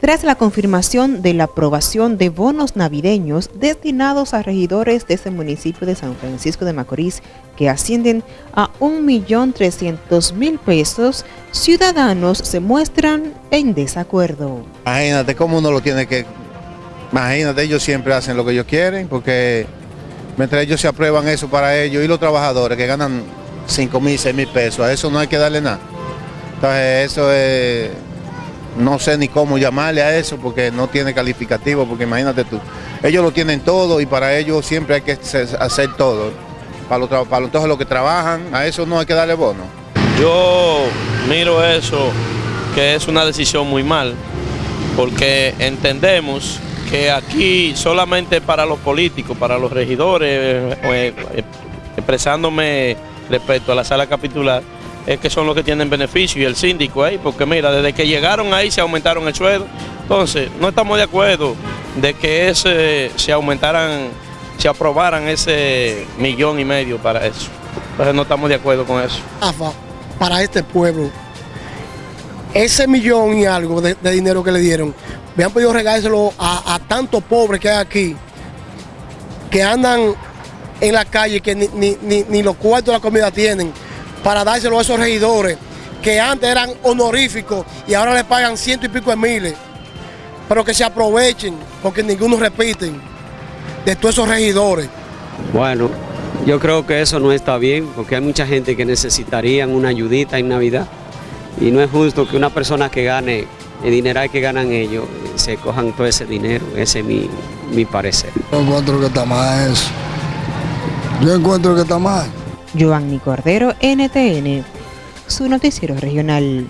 tras la confirmación de la aprobación de bonos navideños destinados a regidores de ese municipio de San Francisco de Macorís que ascienden a 1.300.000 pesos, ciudadanos se muestran en desacuerdo. Imagínate cómo uno lo tiene que... Imagínate, ellos siempre hacen lo que ellos quieren porque mientras ellos se aprueban eso para ellos y los trabajadores que ganan 5 mil, 6 mil pesos, a eso no hay que darle nada. Entonces eso es no sé ni cómo llamarle a eso porque no tiene calificativo, porque imagínate tú, ellos lo tienen todo y para ellos siempre hay que hacer todo. Para los, para todos los que trabajan, a eso no hay que darle bono. Yo miro eso que es una decisión muy mal, porque entendemos que aquí solamente para los políticos, para los regidores, eh, eh, expresándome respecto a la sala capitular, es que son los que tienen beneficio y el síndico ahí, porque mira, desde que llegaron ahí se aumentaron el sueldo. Entonces, no estamos de acuerdo de que ese, se aumentaran, se aprobaran ese millón y medio para eso. Entonces no estamos de acuerdo con eso. Para este pueblo, ese millón y algo de, dinero que le dieron, me han podido regárselo a, tantos pobres que hay aquí, que andan en la calle, que ni, ni, los cuartos de la comida tienen para dárselo a esos regidores que antes eran honoríficos y ahora le pagan ciento y pico de miles, pero que se aprovechen porque ninguno repiten de todos esos regidores. Bueno, yo creo que eso no está bien porque hay mucha gente que necesitarían una ayudita en Navidad y no es justo que una persona que gane el dinero que ganan ellos se cojan todo ese dinero, ese es mi, mi parecer. Yo encuentro que está mal eso. Yo encuentro que está mal. Giovanni Cordero, NTN, su noticiero regional.